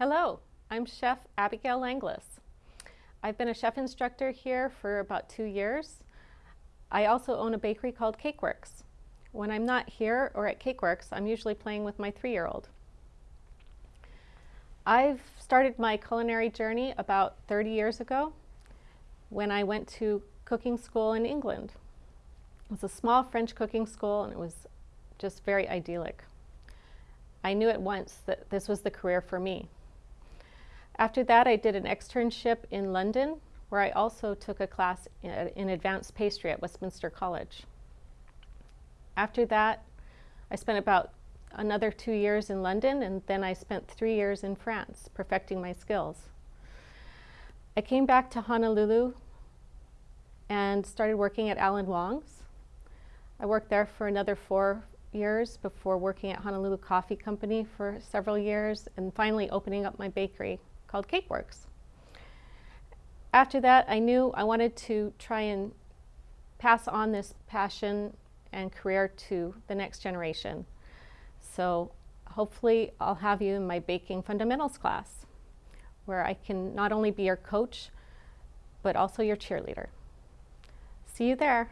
Hello, I'm Chef Abigail Langlas. I've been a chef instructor here for about two years. I also own a bakery called Cakeworks. When I'm not here or at Cakeworks, I'm usually playing with my three-year-old. I've started my culinary journey about 30 years ago when I went to cooking school in England. It was a small French cooking school and it was just very idyllic. I knew at once that this was the career for me. After that, I did an externship in London, where I also took a class in advanced pastry at Westminster College. After that, I spent about another two years in London, and then I spent three years in France, perfecting my skills. I came back to Honolulu and started working at Alan Wong's. I worked there for another four years before working at Honolulu Coffee Company for several years and finally opening up my bakery called Cakeworks. After that, I knew I wanted to try and pass on this passion and career to the next generation. So hopefully I'll have you in my baking fundamentals class where I can not only be your coach, but also your cheerleader. See you there.